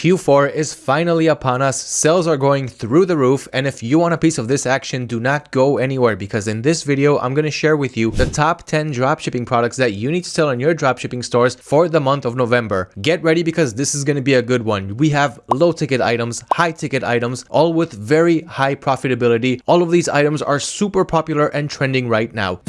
Q4 is finally upon us, sales are going through the roof, and if you want a piece of this action, do not go anywhere because in this video, I'm going to share with you the top 10 dropshipping products that you need to sell in your dropshipping stores for the month of November. Get ready because this is going to be a good one. We have low ticket items, high ticket items, all with very high profitability. All of these items are super popular and trending right now.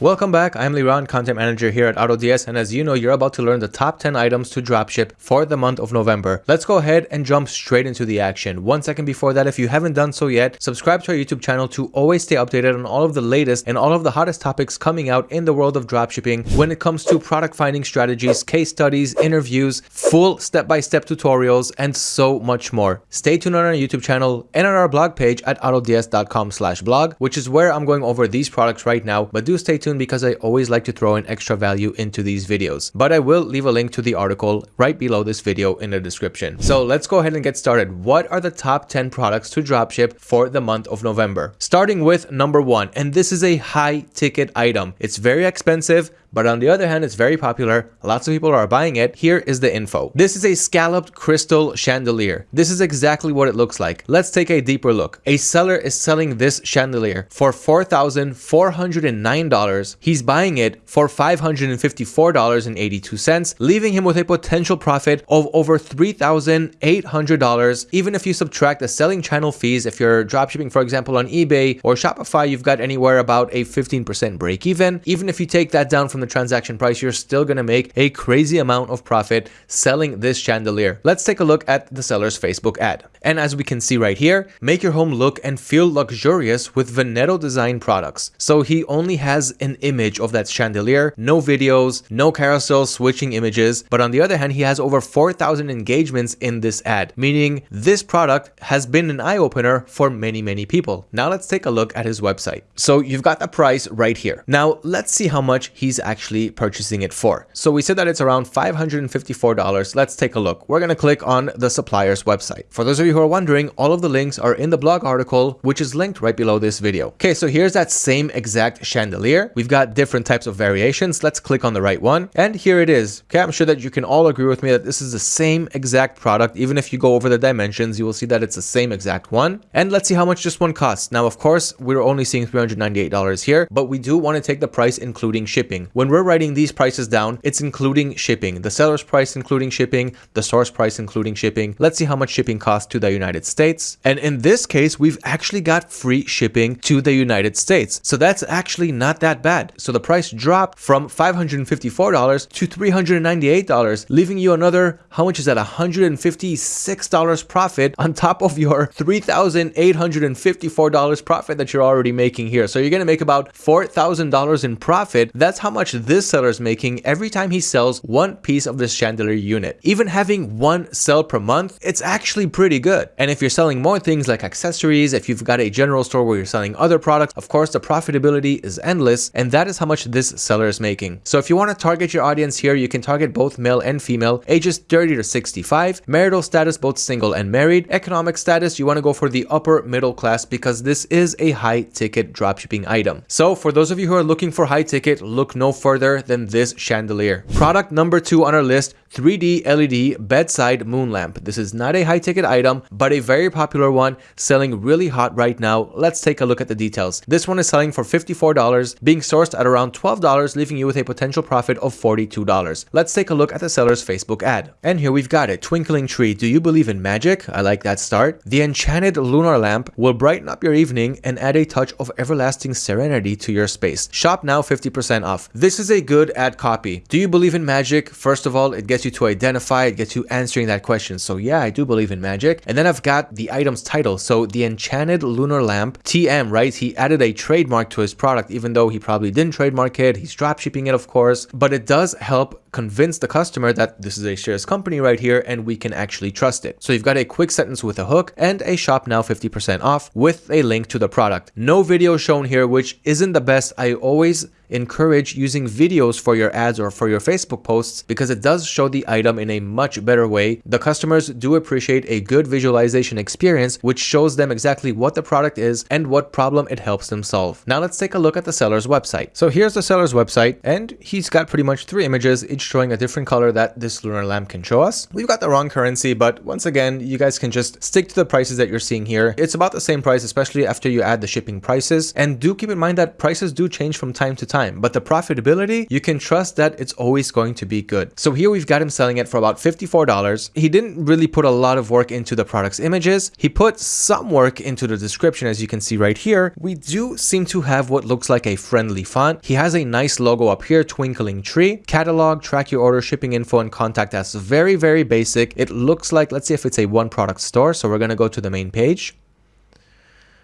Welcome back, I'm Liran, Content Manager here at AutoDS, and as you know, you're about to learn the top 10 items to dropship for the month of November. Let's go ahead and jump straight into the action. One second before that, if you haven't done so yet, subscribe to our YouTube channel to always stay updated on all of the latest and all of the hottest topics coming out in the world of dropshipping when it comes to product finding strategies, case studies, interviews, full step-by-step -step tutorials, and so much more. Stay tuned on our YouTube channel and on our blog page at autods.com blog, which is where I'm going over these products right now, but do stay tuned because I always like to throw in extra value into these videos. But I will leave a link to the article right below this video in the description. So let's go ahead and get started. What are the top 10 products to dropship for the month of November? Starting with number one, and this is a high ticket item. It's very expensive, but on the other hand, it's very popular. Lots of people are buying it. Here is the info. This is a scalloped crystal chandelier. This is exactly what it looks like. Let's take a deeper look. A seller is selling this chandelier for $4,409. He's buying it for $554.82, leaving him with a potential profit of over $3,800. Even if you subtract the selling channel fees, if you're dropshipping, for example, on eBay or Shopify, you've got anywhere about a 15% break even. Even if you take that down from from the transaction price, you're still going to make a crazy amount of profit selling this chandelier. Let's take a look at the seller's Facebook ad. And as we can see right here, make your home look and feel luxurious with Veneto design products. So he only has an image of that chandelier, no videos, no carousel switching images. But on the other hand, he has over 4,000 engagements in this ad, meaning this product has been an eye opener for many, many people. Now let's take a look at his website. So you've got the price right here. Now let's see how much he's actually purchasing it for. So we said that it's around $554. Let's take a look. We're going to click on the supplier's website. For those of you you who are wondering, all of the links are in the blog article, which is linked right below this video. Okay, so here's that same exact chandelier. We've got different types of variations. Let's click on the right one. And here it is. Okay, I'm sure that you can all agree with me that this is the same exact product. Even if you go over the dimensions, you will see that it's the same exact one. And let's see how much this one costs. Now, of course, we're only seeing $398 here, but we do want to take the price including shipping. When we're writing these prices down, it's including shipping. The seller's price including shipping, the source price including shipping. Let's see how much shipping costs to the United States. And in this case, we've actually got free shipping to the United States. So that's actually not that bad. So the price dropped from $554 to $398, leaving you another, how much is that? $156 profit on top of your $3,854 profit that you're already making here. So you're going to make about $4,000 in profit. That's how much this seller is making every time he sells one piece of this chandelier unit. Even having one sell per month, it's actually pretty good good. And if you're selling more things like accessories, if you've got a general store where you're selling other products, of course, the profitability is endless. And that is how much this seller is making. So if you want to target your audience here, you can target both male and female, ages 30 to 65, marital status, both single and married, economic status, you want to go for the upper middle class because this is a high ticket dropshipping item. So for those of you who are looking for high ticket, look no further than this chandelier. Product number two on our list, 3D LED bedside moon lamp. This is not a high ticket item, but a very popular one selling really hot right now. Let's take a look at the details. This one is selling for $54, being sourced at around $12, leaving you with a potential profit of $42. Let's take a look at the seller's Facebook ad. And here we've got it. Twinkling tree. Do you believe in magic? I like that start. The enchanted lunar lamp will brighten up your evening and add a touch of everlasting serenity to your space. Shop now 50% off. This is a good ad copy. Do you believe in magic? First of all, it gets gets you to identify, it gets you answering that question. So yeah, I do believe in magic. And then I've got the item's title. So the Enchanted Lunar Lamp, TM, right? He added a trademark to his product, even though he probably didn't trademark it. He's dropshipping it, of course, but it does help convince the customer that this is a shares company right here and we can actually trust it. So you've got a quick sentence with a hook and a shop now 50% off with a link to the product. No video shown here, which isn't the best. I always encourage using videos for your ads or for your Facebook posts because it does show the item in a much better way. The customers do appreciate a good visualization experience which shows them exactly what the product is and what problem it helps them solve. Now let's take a look at the seller's website. So here's the seller's website and he's got pretty much three images each showing a different color that this lunar lamp can show us. We've got the wrong currency but once again you guys can just stick to the prices that you're seeing here. It's about the same price especially after you add the shipping prices and do keep in mind that prices do change from time to time but the profitability you can trust that it's always going to be good. So here we've got him selling it for about $54. He didn't really put a lot of work into the product's images. He put some work into the description as you can see right here. We do seem to have what looks like a friendly font. He has a nice logo up here, twinkling tree. Catalog, track your order, shipping info, and contact us. Very, very basic. It looks like, let's see if it's a one product store. So we're going to go to the main page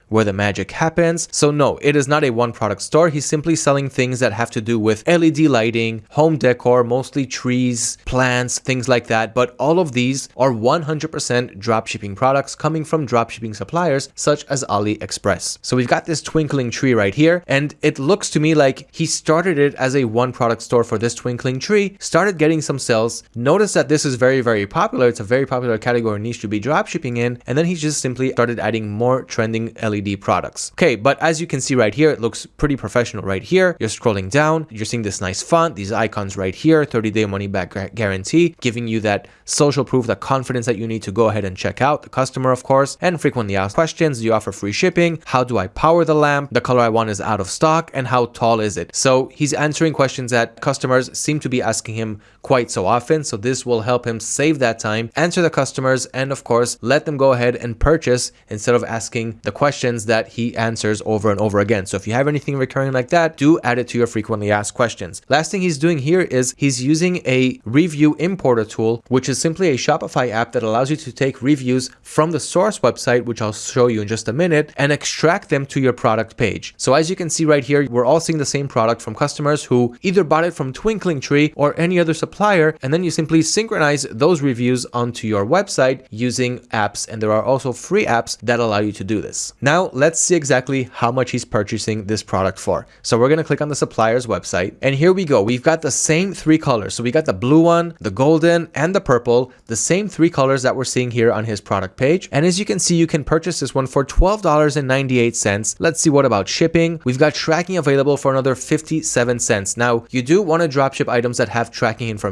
where the magic happens. So no, it is not a one product store. He's simply selling things that have to do with LED lighting, home decor, mostly trees, plants, things like that. But all of these are 100% dropshipping products coming from dropshipping suppliers such as AliExpress. So we've got this twinkling tree right here and it looks to me like he started it as a one product store for this twinkling tree, started getting some sales, noticed that this is very, very popular. It's a very popular category niche to be dropshipping in. And then he just simply started adding more trending LED LED products. Okay, but as you can see right here, it looks pretty professional right here. You're scrolling down, you're seeing this nice font, these icons right here, 30 day money back guarantee, giving you that social proof, the confidence that you need to go ahead and check out the customer, of course, and frequently asked questions. Do you offer free shipping? How do I power the lamp? The color I want is out of stock and how tall is it? So he's answering questions that customers seem to be asking him quite so often. So this will help him save that time, answer the customers, and of course, let them go ahead and purchase instead of asking the questions that he answers over and over again. So if you have anything recurring like that, do add it to your frequently asked questions. Last thing he's doing here is he's using a review importer tool, which is simply a Shopify app that allows you to take reviews from the source website, which I'll show you in just a minute, and extract them to your product page. So as you can see right here, we're all seeing the same product from customers who either bought it from Twinkling Tree or any other supplier, and then you simply synchronize those reviews onto your website using apps. And there are also free apps that allow you to do this. Now, now let's see exactly how much he's purchasing this product for. So we're going to click on the supplier's website and here we go. We've got the same three colors. So we got the blue one, the golden and the purple, the same three colors that we're seeing here on his product page. And as you can see, you can purchase this one for $12.98. Let's see what about shipping. We've got tracking available for another 57 cents. Now you do want to dropship items that have tracking information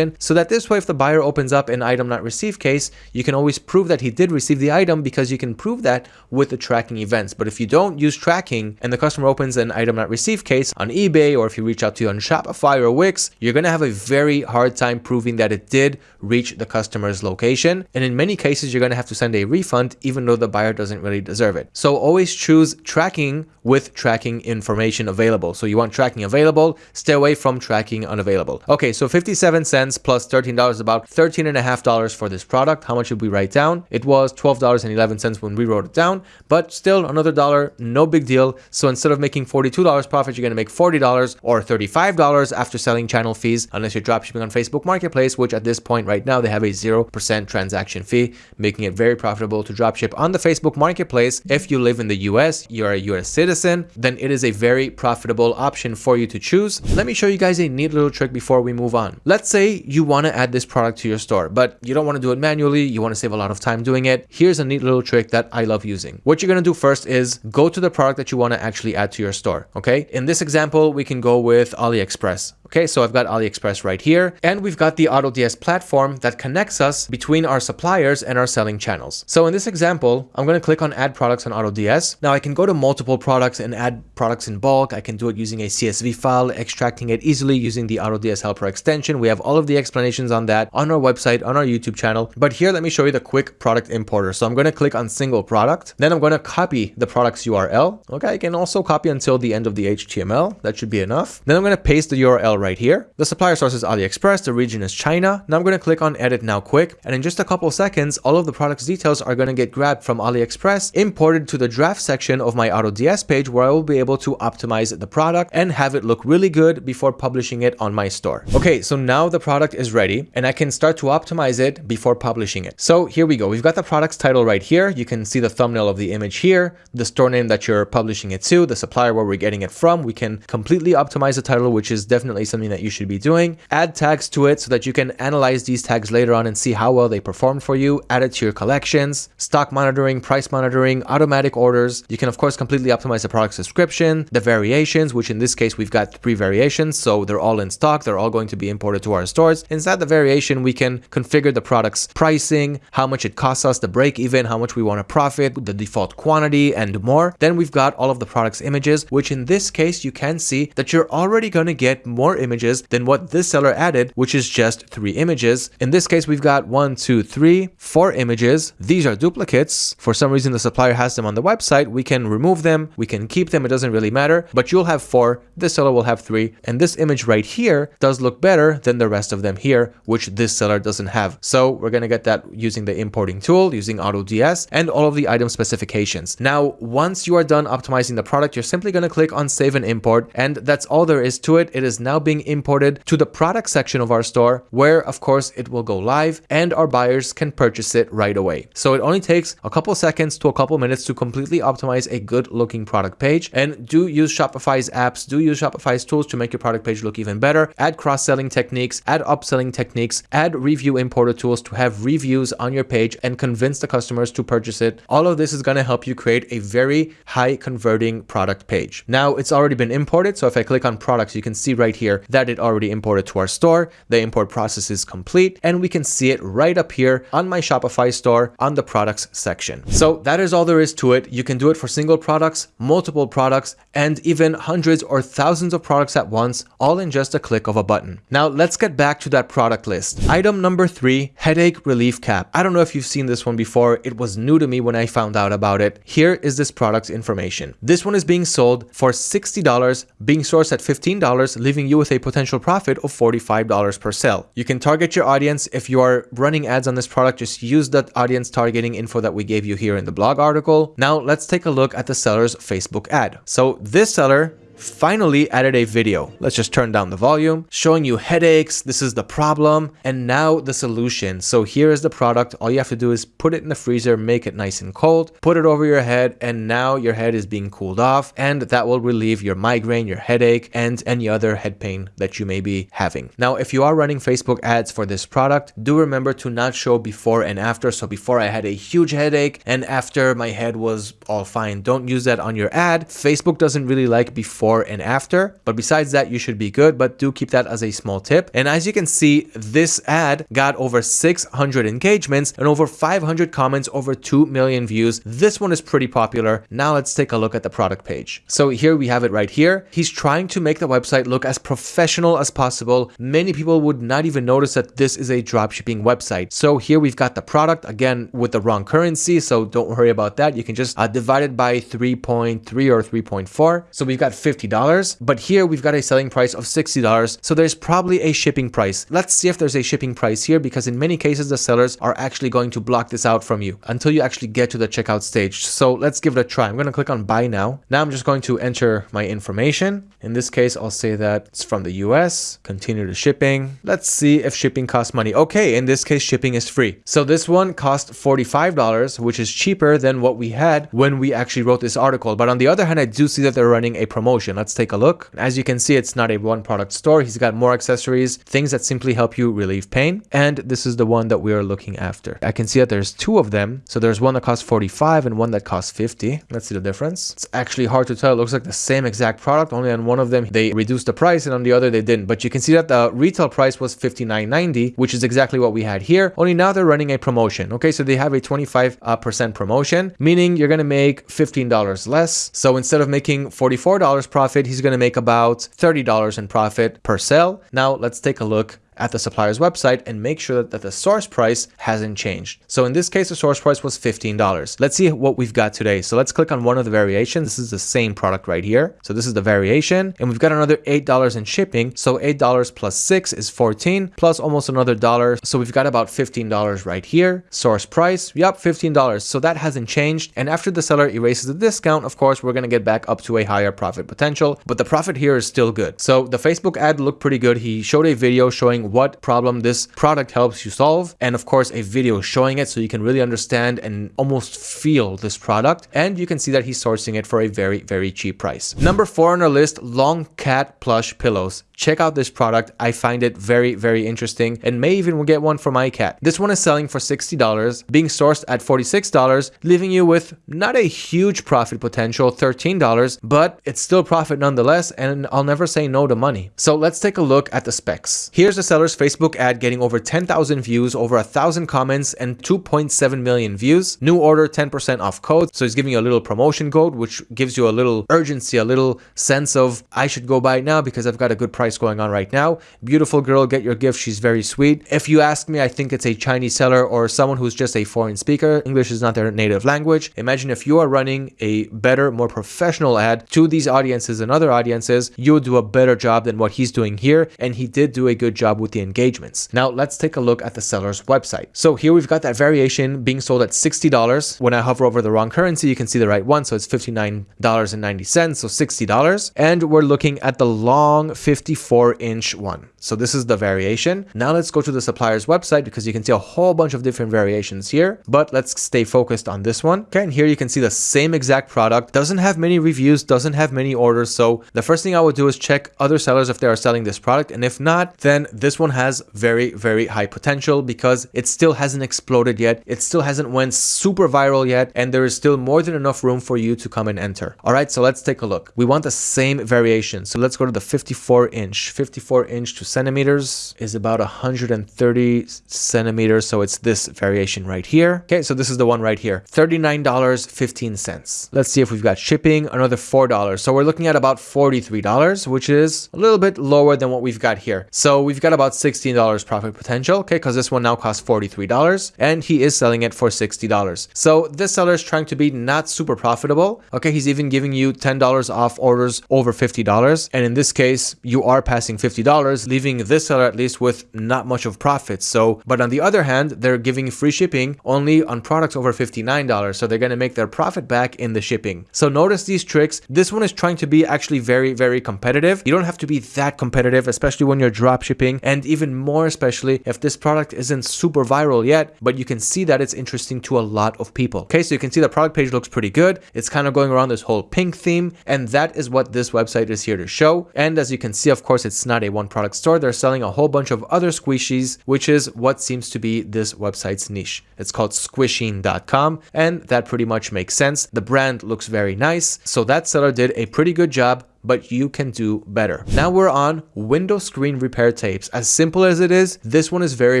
so that this way, if the buyer opens up an item not received case, you can always prove that he did receive the item because you can prove that with the tracking events. But if you don't use tracking and the customer opens an item not received case on eBay or if you reach out to you on Shopify or Wix, you're going to have a very hard time proving that it did reach the customer's location. And in many cases, you're going to have to send a refund even though the buyer doesn't really deserve it. So always choose tracking with tracking information available. So you want tracking available, stay away from tracking unavailable. Okay, so 57 cents plus $13, about $13.5 for this product. How much did we write down? It was $12.11 when we wrote it down, but still another dollar, no big deal. So instead of making $42 profit, you're going to make $40 or $35 after selling channel fees, unless you're dropshipping on Facebook Marketplace, which at this point right now, they have a 0% transaction fee, making it very profitable to dropship on the Facebook Marketplace. If you live in the US, you're a US citizen, then it is a very profitable option for you to choose. Let me show you guys a neat little trick before we move on. Let's say you want to add this product to your store, but you don't want to do it manually. You want to save a lot of time doing it. Here's a neat little trick that I love using. What you're going to do first is go to the product that you want to actually add to your store. Okay. In this example, we can go with AliExpress. Okay, so I've got AliExpress right here, and we've got the AutoDS platform that connects us between our suppliers and our selling channels. So in this example, I'm going to click on add products on AutoDS. Now I can go to multiple products and add products in bulk. I can do it using a CSV file, extracting it easily using the AutoDS helper extension. We have all of the explanations on that on our website, on our YouTube channel. But here, let me show you the quick product importer. So I'm going to click on single product. Then I'm going to copy the product's URL. Okay, I can also copy until the end of the HTML. That should be enough. Then I'm going to paste the URL right here. The supplier source is AliExpress, the region is China. Now I'm going to click on edit now quick. And in just a couple seconds, all of the product's details are going to get grabbed from AliExpress, imported to the draft section of my AutoDS page where I will be able to optimize the product and have it look really good before publishing it on my store. Okay, so now the product is ready and I can start to optimize it before publishing it. So here we go. We've got the product's title right here. You can see the thumbnail of the image here here, the store name that you're publishing it to, the supplier where we're getting it from. We can completely optimize the title, which is definitely something that you should be doing. Add tags to it so that you can analyze these tags later on and see how well they performed for you. Add it to your collections, stock monitoring, price monitoring, automatic orders. You can of course completely optimize the product's description, the variations, which in this case we've got three variations. So they're all in stock. They're all going to be imported to our stores. Inside the variation, we can configure the product's pricing, how much it costs us to break even, how much we want to profit, the default quantity and more. Then we've got all of the product's images, which in this case, you can see that you're already going to get more images than what this seller added, which is just three images. In this case, we've got one, two, three, four images. These are duplicates. For some reason, the supplier has them on the website. We can remove them. We can keep them. It doesn't really matter, but you'll have four. This seller will have three. And this image right here does look better than the rest of them here, which this seller doesn't have. So we're going to get that using the importing tool, using AutoDS and all of the item specifications. Now, once you are done optimizing the product, you're simply going to click on save and import. And that's all there is to it. It is now being imported to the product section of our store where of course it will go live and our buyers can purchase it right away. So it only takes a couple seconds to a couple minutes to completely optimize a good looking product page and do use Shopify's apps, do use Shopify's tools to make your product page look even better, add cross-selling techniques, add upselling techniques, add review importer tools to have reviews on your page and convince the customers to purchase it. All of this is going to help you create a very high converting product page. Now it's already been imported. So if I click on products, you can see right here that it already imported to our store. The import process is complete and we can see it right up here on my Shopify store on the products section. So that is all there is to it. You can do it for single products, multiple products, and even hundreds or thousands of products at once, all in just a click of a button. Now let's get back to that product list. Item number three, headache relief cap. I don't know if you've seen this one before. It was new to me when I found out about it. Here is this product's information. This one is being sold for $60, being sourced at $15, leaving you with a potential profit of $45 per sale. You can target your audience. If you are running ads on this product, just use that audience targeting info that we gave you here in the blog article. Now let's take a look at the seller's Facebook ad. So this seller finally added a video. Let's just turn down the volume, showing you headaches. This is the problem and now the solution. So here is the product. All you have to do is put it in the freezer, make it nice and cold, put it over your head and now your head is being cooled off and that will relieve your migraine, your headache and any other head pain that you may be having. Now, if you are running Facebook ads for this product, do remember to not show before and after. So before I had a huge headache and after my head was all fine. Don't use that on your ad. Facebook doesn't really like before before and after. But besides that, you should be good, but do keep that as a small tip. And as you can see, this ad got over 600 engagements and over 500 comments, over 2 million views. This one is pretty popular. Now let's take a look at the product page. So here we have it right here. He's trying to make the website look as professional as possible. Many people would not even notice that this is a dropshipping website. So here we've got the product again with the wrong currency. So don't worry about that. You can just uh, divide it by 3.3 or 3.4. So we've got 50 $50, but here we've got a selling price of $60, so there's probably a shipping price. Let's see if there's a shipping price here because in many cases the sellers are actually going to block this out from you until you actually get to the checkout stage. So let's give it a try. I'm going to click on buy now. Now I'm just going to enter my information. In this case, I'll say that it's from the US, continue to shipping. Let's see if shipping costs money. Okay, in this case, shipping is free. So this one cost $45, which is cheaper than what we had when we actually wrote this article. But on the other hand, I do see that they're running a promotion Let's take a look. As you can see, it's not a one product store. He's got more accessories, things that simply help you relieve pain. And this is the one that we are looking after. I can see that there's two of them. So there's one that costs 45 and one that costs 50. Let's see the difference. It's actually hard to tell. It looks like the same exact product, only on one of them they reduced the price and on the other they didn't. But you can see that the retail price was 59.90, which is exactly what we had here. Only now they're running a promotion. Okay, so they have a 25% uh, promotion, meaning you're going to make $15 less. So instead of making $44 profit, he's going to make about $30 in profit per sale. Now let's take a look at the supplier's website and make sure that, the source price hasn't changed. So in this case, the source price was $15. Let's see what we've got today. So let's click on one of the variations. This is the same product right here. So this is the variation and we've got another $8 in shipping. So $8 plus six is 14 plus almost another dollar. So we've got about $15 right here. Source price, yep, $15. So that hasn't changed. And after the seller erases the discount, of course, we're going to get back up to a higher profit potential, but the profit here is still good. So the Facebook ad looked pretty good. He showed a video showing what problem this product helps you solve. And of course, a video showing it so you can really understand and almost feel this product. And you can see that he's sourcing it for a very, very cheap price. Number four on our list, long cat plush pillows check out this product. I find it very, very interesting and may even get one for my cat. This one is selling for $60, being sourced at $46, leaving you with not a huge profit potential, $13, but it's still profit nonetheless, and I'll never say no to money. So let's take a look at the specs. Here's the seller's Facebook ad getting over 10,000 views, over a thousand comments, and 2.7 million views. New order, 10% off code. So he's giving you a little promotion code, which gives you a little urgency, a little sense of I should go buy it now because I've got a good price going on right now. Beautiful girl, get your gift. She's very sweet. If you ask me, I think it's a Chinese seller or someone who's just a foreign speaker. English is not their native language. Imagine if you are running a better, more professional ad to these audiences and other audiences, you would do a better job than what he's doing here. And he did do a good job with the engagements. Now let's take a look at the seller's website. So here we've got that variation being sold at $60. When I hover over the wrong currency, you can see the right one. So it's $59.90, so $60. And we're looking at the long 54 inch one. So this is the variation. Now let's go to the supplier's website because you can see a whole bunch of different variations here, but let's stay focused on this one. Okay, and here you can see the same exact product, doesn't have many reviews, doesn't have many orders. So the first thing I would do is check other sellers if they are selling this product. And if not, then this one has very, very high potential because it still hasn't exploded yet. It still hasn't went super viral yet. And there is still more than enough room for you to come and enter. All right, so let's take a look. We want the same variation. So let's go to the 54 inch, 54 inch to centimeters is about 130 centimeters. So it's this variation right here. Okay, so this is the one right here, $39.15. Let's see if we've got shipping, another $4. So we're looking at about $43, which is a little bit lower than what we've got here. So we've got about $16 profit potential, okay, because this one now costs $43 and he is selling it for $60. So this seller is trying to be not super profitable. Okay, he's even giving you $10 off orders over $50. And in this case, you are passing $50, leaving this seller at least with not much of profit. So, but on the other hand, they're giving free shipping only on products over $59. So they're going to make their profit back in the shipping. So notice these tricks. This one is trying to be actually very, very competitive. You don't have to be that competitive, especially when you're drop shipping and even more especially if this product isn't super viral yet, but you can see that it's interesting to a lot of people. Okay, so you can see the product page looks pretty good. It's kind of going around this whole pink theme and that is what this website is here to show. And as you can see, of course, it's not a one product store. They're selling a whole bunch of other squishies, which is what seems to be this website's niche. It's called squishing.com and that pretty much makes sense. The brand looks very nice. So that seller did a pretty good job but you can do better. Now we're on window screen repair tapes. As simple as it is, this one is very,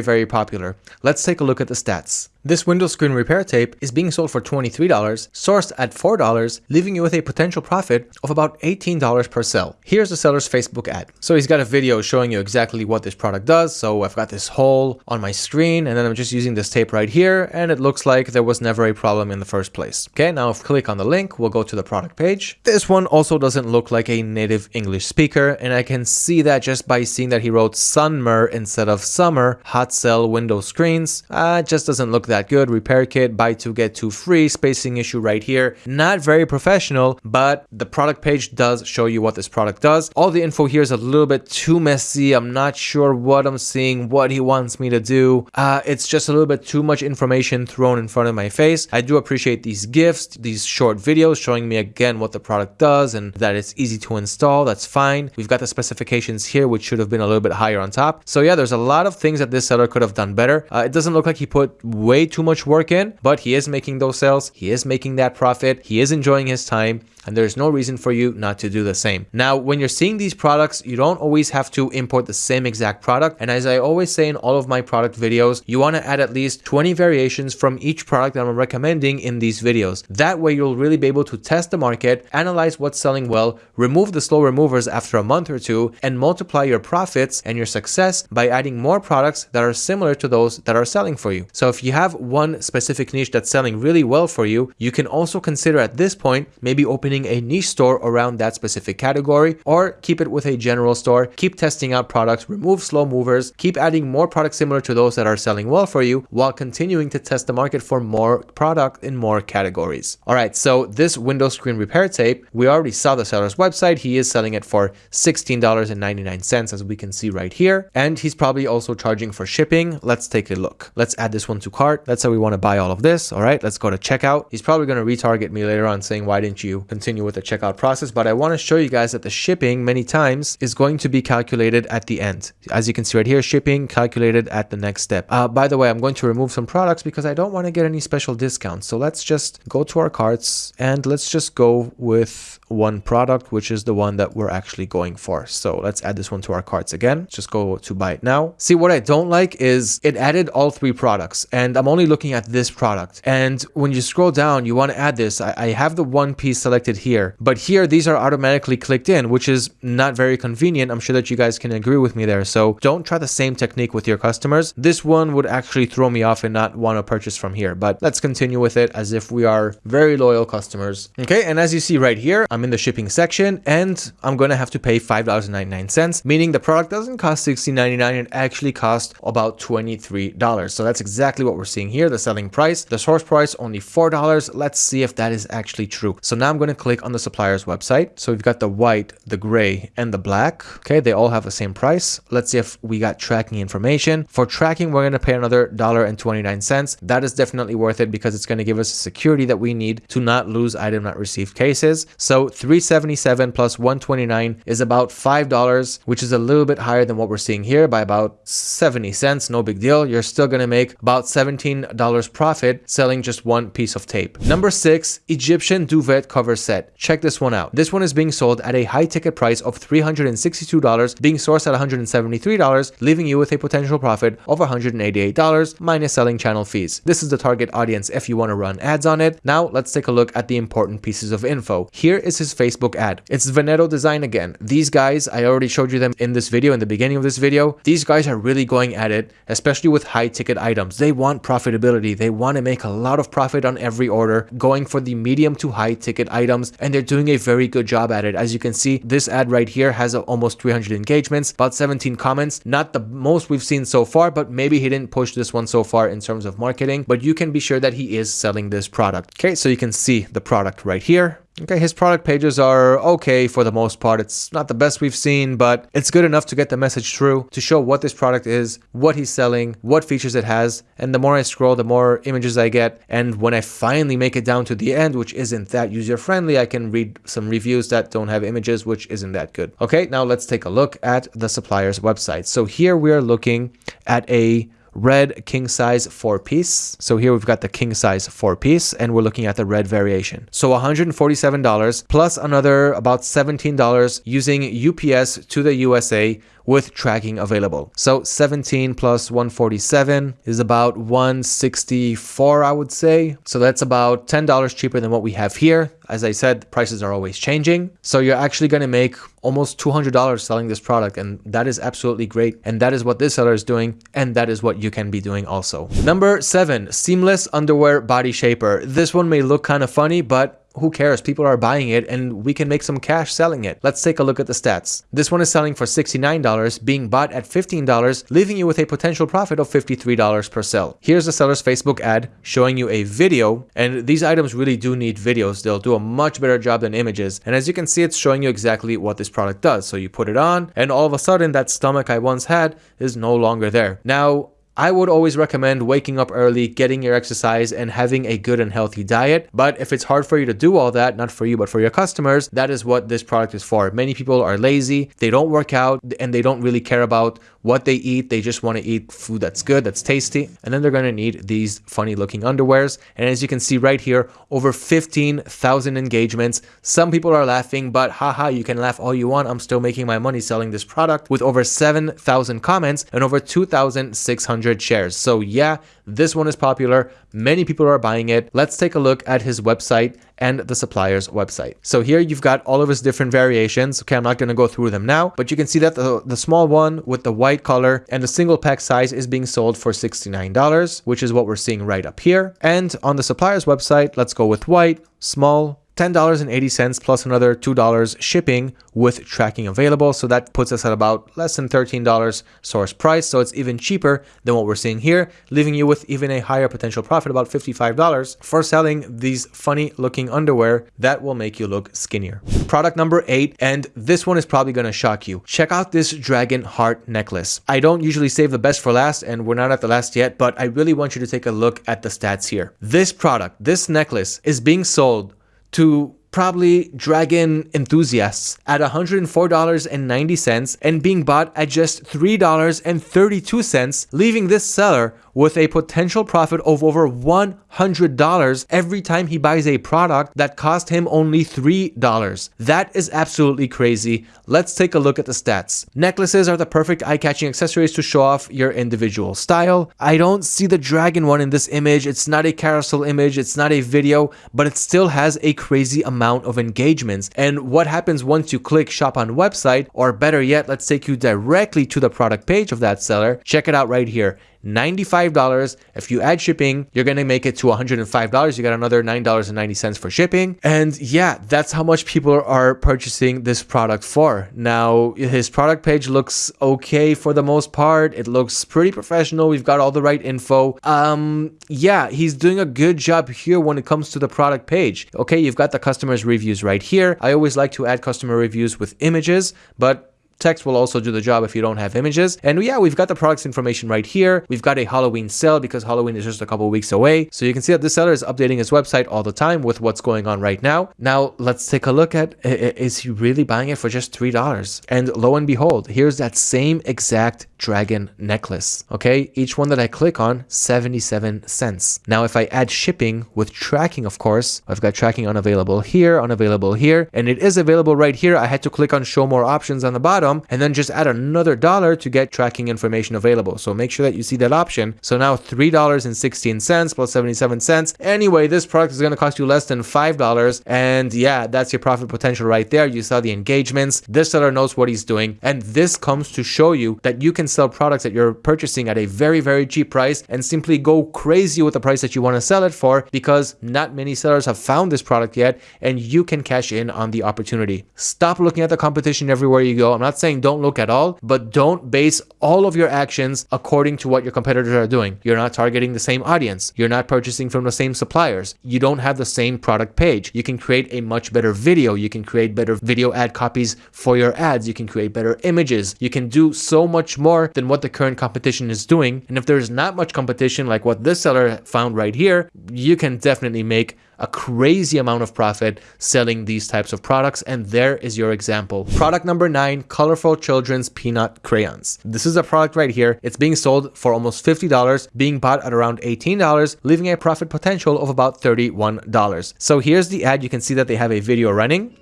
very popular. Let's take a look at the stats. This window screen repair tape is being sold for $23, sourced at $4, leaving you with a potential profit of about $18 per sell. Here's the seller's Facebook ad. So he's got a video showing you exactly what this product does. So I've got this hole on my screen and then I'm just using this tape right here and it looks like there was never a problem in the first place. Okay, now if click on the link, we'll go to the product page. This one also doesn't look like a native English speaker and I can see that just by seeing that he wrote summer instead of summer, hot sell window screens. Uh, just doesn't look that that good. Repair kit, buy two, get two free. Spacing issue right here. Not very professional, but the product page does show you what this product does. All the info here is a little bit too messy. I'm not sure what I'm seeing, what he wants me to do. Uh, it's just a little bit too much information thrown in front of my face. I do appreciate these gifts, these short videos showing me again what the product does and that it's easy to install. That's fine. We've got the specifications here, which should have been a little bit higher on top. So yeah, there's a lot of things that this seller could have done better. Uh, it doesn't look like he put way too much work in, but he is making those sales. He is making that profit. He is enjoying his time and there's no reason for you not to do the same. Now, when you're seeing these products, you don't always have to import the same exact product. And as I always say in all of my product videos, you want to add at least 20 variations from each product that I'm recommending in these videos. That way, you'll really be able to test the market, analyze what's selling well, remove the slow removers after a month or two, and multiply your profits and your success by adding more products that are similar to those that are selling for you. So if you have one specific niche that's selling really well for you, you can also consider at this point maybe opening a niche store around that specific category or keep it with a general store. Keep testing out products, remove slow movers, keep adding more products similar to those that are selling well for you while continuing to test the market for more product in more categories. All right, so this window screen repair tape, we already saw the seller's website website, he is selling it for $16.99 as we can see right here. And he's probably also charging for shipping. Let's take a look. Let's add this one to cart. Let's say we want to buy all of this. All right, let's go to checkout. He's probably going to retarget me later on saying, why didn't you continue with the checkout process? But I want to show you guys that the shipping many times is going to be calculated at the end. As you can see right here, shipping calculated at the next step. Uh, by the way, I'm going to remove some products because I don't want to get any special discounts. So let's just go to our carts and let's just go with one product, which is the one that we're actually going for. So let's add this one to our carts again. Just go to buy it now. See, what I don't like is it added all three products and I'm only looking at this product. And when you scroll down, you want to add this. I, I have the one piece selected here, but here these are automatically clicked in, which is not very convenient. I'm sure that you guys can agree with me there. So don't try the same technique with your customers. This one would actually throw me off and not want to purchase from here, but let's continue with it as if we are very loyal customers. Okay. And as you see right here, I'm in the shipping section and I'm going to have to pay $5.99, meaning the product doesn't cost $16.99. It actually costs about $23. So that's exactly what we're seeing here. The selling price, the source price, only $4. Let's see if that is actually true. So now I'm going to click on the supplier's website. So we've got the white, the gray, and the black. Okay. They all have the same price. Let's see if we got tracking information. For tracking, we're going to pay another $1.29. That is definitely worth it because it's going to give us security that we need to not lose item not received cases. So 377 plus 129 is about $5, which is a little bit higher than what we're seeing here by about 70 cents. No big deal. You're still going to make about $17 profit selling just one piece of tape. Number six, Egyptian duvet cover set. Check this one out. This one is being sold at a high ticket price of $362, being sourced at $173, leaving you with a potential profit of $188 minus selling channel fees. This is the target audience if you want to run ads on it. Now let's take a look at the important pieces of info. Here is his Facebook ad. It's Veneto design again. These guys, I already showed you them in this video, in the beginning of this video. These guys are really going at it, especially with high ticket items. They want profitability. They want to make a lot of profit on every order, going for the medium to high ticket items, and they're doing a very good job at it. As you can see, this ad right here has almost 300 engagements, about 17 comments. Not the most we've seen so far, but maybe he didn't push this one so far in terms of marketing, but you can be sure that he is selling this product. Okay, so you can see the product right here. Okay, his product pages are okay for the most part. It's not the best we've seen, but it's good enough to get the message through, to show what this product is, what he's selling, what features it has. And the more I scroll, the more images I get. And when I finally make it down to the end, which isn't that user friendly, I can read some reviews that don't have images, which isn't that good. Okay, now let's take a look at the supplier's website. So here we are looking at a red king size four piece. So here we've got the king size four piece and we're looking at the red variation. So $147 plus another about $17 using UPS to the USA with tracking available. So 17 plus 147 is about 164, I would say. So that's about $10 cheaper than what we have here. As I said, prices are always changing. So you're actually going to make almost $200 selling this product. And that is absolutely great. And that is what this seller is doing. And that is what you can be doing also. Number seven, seamless underwear body shaper. This one may look kind of funny, but who cares? People are buying it and we can make some cash selling it. Let's take a look at the stats. This one is selling for $69, being bought at $15, leaving you with a potential profit of $53 per sell. Here's the seller's Facebook ad showing you a video, and these items really do need videos. They'll do a much better job than images. And as you can see, it's showing you exactly what this product does. So you put it on, and all of a sudden that stomach I once had is no longer there. Now, I would always recommend waking up early, getting your exercise, and having a good and healthy diet. But if it's hard for you to do all that, not for you, but for your customers, that is what this product is for. Many people are lazy, they don't work out, and they don't really care about what they eat. They just want to eat food that's good, that's tasty. And then they're going to need these funny looking underwears. And as you can see right here, over 15,000 engagements. Some people are laughing, but haha, you can laugh all you want. I'm still making my money selling this product with over 7,000 comments and over 2,600 shares. So yeah, this one is popular. Many people are buying it. Let's take a look at his website and the supplier's website. So here you've got all of his different variations. Okay, I'm not going to go through them now, but you can see that the, the small one with the white color and the single pack size is being sold for $69, which is what we're seeing right up here. And on the supplier's website, let's go with white, small, $10.80 plus another $2 shipping with tracking available. So that puts us at about less than $13 source price. So it's even cheaper than what we're seeing here, leaving you with even a higher potential profit, about $55 for selling these funny looking underwear that will make you look skinnier. Product number eight, and this one is probably going to shock you. Check out this dragon heart necklace. I don't usually save the best for last and we're not at the last yet, but I really want you to take a look at the stats here. This product, this necklace is being sold to probably dragon enthusiasts at $104.90 and being bought at just $3.32, leaving this seller with a potential profit of over $100 every time he buys a product that cost him only $3. That is absolutely crazy. Let's take a look at the stats. Necklaces are the perfect eye-catching accessories to show off your individual style. I don't see the dragon one in this image. It's not a carousel image. It's not a video, but it still has a crazy amount of engagements. And what happens once you click shop on website, or better yet, let's take you directly to the product page of that seller. Check it out right here. $95. If you add shipping, you're going to make it to $105. You got another $9.90 for shipping. And yeah, that's how much people are purchasing this product for. Now, his product page looks okay for the most part. It looks pretty professional. We've got all the right info. Um, yeah, he's doing a good job here when it comes to the product page. Okay, you've got the customer's reviews right here. I always like to add customer reviews with images, but Text will also do the job if you don't have images. And yeah, we've got the products information right here. We've got a Halloween sale because Halloween is just a couple weeks away. So you can see that this seller is updating his website all the time with what's going on right now. Now let's take a look at, is he really buying it for just $3? And lo and behold, here's that same exact dragon necklace. Okay, each one that I click on, 77 cents. Now if I add shipping with tracking, of course, I've got tracking unavailable here, unavailable here, and it is available right here. I had to click on show more options on the bottom and then just add another dollar to get tracking information available. So make sure that you see that option. So now $3.16 plus 77 cents. Anyway, this product is going to cost you less than $5. And yeah, that's your profit potential right there. You saw the engagements. This seller knows what he's doing. And this comes to show you that you can sell products that you're purchasing at a very, very cheap price and simply go crazy with the price that you want to sell it for because not many sellers have found this product yet and you can cash in on the opportunity. Stop looking at the competition everywhere you go. I'm not saying don't look at all, but don't base all of your actions according to what your competitors are doing. You're not targeting the same audience. You're not purchasing from the same suppliers. You don't have the same product page. You can create a much better video. You can create better video ad copies for your ads. You can create better images. You can do so much more than what the current competition is doing. And if there's not much competition like what this seller found right here, you can definitely make a crazy amount of profit selling these types of products. And there is your example. Product number nine, colorful children's peanut crayons. This is a product right here. It's being sold for almost $50, being bought at around $18, leaving a profit potential of about $31. So here's the ad. You can see that they have a video running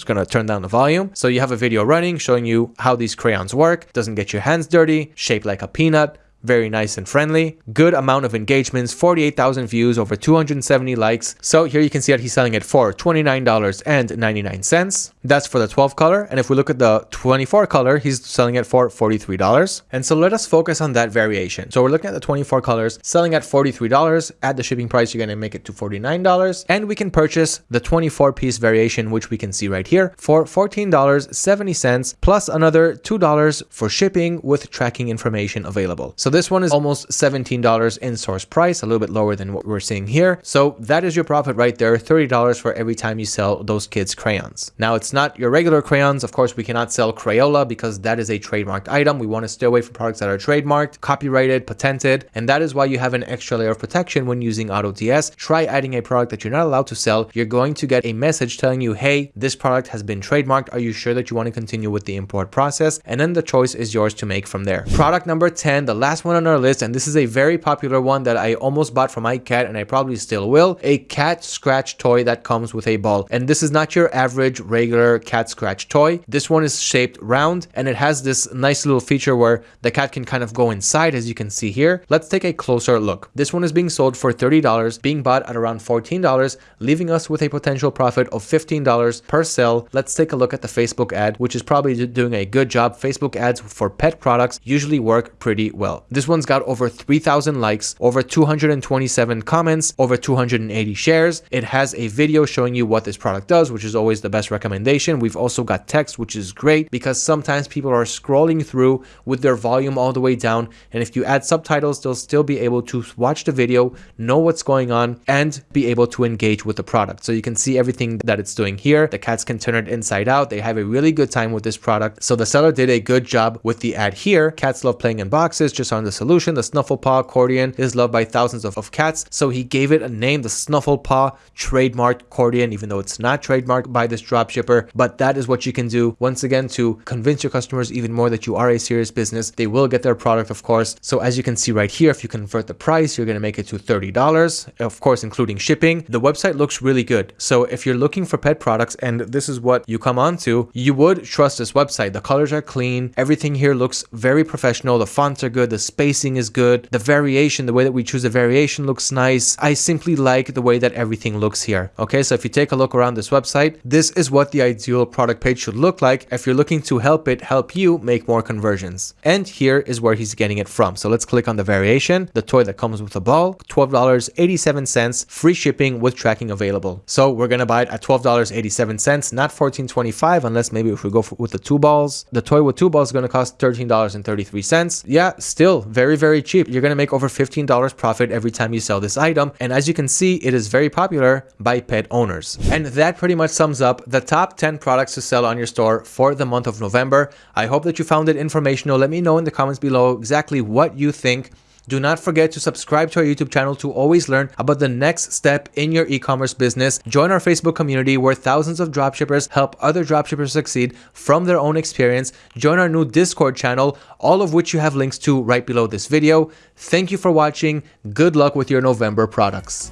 just gonna turn down the volume. So you have a video running showing you how these crayons work. Doesn't get your hands dirty, shaped like a peanut, very nice and friendly. Good amount of engagements, 48,000 views, over 270 likes. So here you can see that he's selling it for $29.99. That's for the 12 color. And if we look at the 24 color, he's selling it for $43. And so let us focus on that variation. So we're looking at the 24 colors, selling at $43. At the shipping price, you're gonna make it to $49. And we can purchase the 24 piece variation, which we can see right here for $14.70 plus another $2 for shipping with tracking information available. So this one is almost $17 in source price, a little bit lower than what we're seeing here. So that is your profit right there, $30 for every time you sell those kids crayons. Now it's not your regular crayons. Of course, we cannot sell Crayola because that is a trademarked item. We want to stay away from products that are trademarked, copyrighted, patented, and that is why you have an extra layer of protection when using AutoDS. Try adding a product that you're not allowed to sell. You're going to get a message telling you, hey, this product has been trademarked. Are you sure that you want to continue with the import process? And then the choice is yours to make from there. Product number 10, the last last one on our list, and this is a very popular one that I almost bought for my cat and I probably still will, a cat scratch toy that comes with a ball. And this is not your average regular cat scratch toy. This one is shaped round and it has this nice little feature where the cat can kind of go inside as you can see here. Let's take a closer look. This one is being sold for $30, being bought at around $14, leaving us with a potential profit of $15 per sale. Let's take a look at the Facebook ad, which is probably doing a good job. Facebook ads for pet products usually work pretty well. This one's got over 3,000 likes, over 227 comments, over 280 shares. It has a video showing you what this product does, which is always the best recommendation. We've also got text, which is great because sometimes people are scrolling through with their volume all the way down. And if you add subtitles, they'll still be able to watch the video, know what's going on, and be able to engage with the product. So you can see everything that it's doing here. The cats can turn it inside out. They have a really good time with this product. So the seller did a good job with the ad here. Cats love playing in boxes, just on the solution. The Snuffle Paw accordion is loved by thousands of, of cats. So he gave it a name, the Snuffle Paw trademark accordion, even though it's not trademarked by this dropshipper. But that is what you can do once again to convince your customers even more that you are a serious business. They will get their product, of course. So as you can see right here, if you convert the price, you're going to make it to $30, of course, including shipping. The website looks really good. So if you're looking for pet products and this is what you come on to, you would trust this website. The colors are clean. Everything here looks very professional. The fonts are good. The spacing is good. The variation, the way that we choose the variation looks nice. I simply like the way that everything looks here. Okay, so if you take a look around this website, this is what the ideal product page should look like if you're looking to help it help you make more conversions. And here is where he's getting it from. So let's click on the variation, the toy that comes with the ball, $12.87, free shipping with tracking available. So we're going to buy it at $12.87, not $14.25 unless maybe if we go for, with the two balls. The toy with two balls is going to cost $13.33. Yeah, still very, very cheap. You're going to make over $15 profit every time you sell this item. And as you can see, it is very popular by pet owners. And that pretty much sums up the top 10 products to sell on your store for the month of November. I hope that you found it informational. Let me know in the comments below exactly what you think do not forget to subscribe to our YouTube channel to always learn about the next step in your e-commerce business. Join our Facebook community where thousands of dropshippers help other dropshippers succeed from their own experience. Join our new Discord channel, all of which you have links to right below this video. Thank you for watching. Good luck with your November products.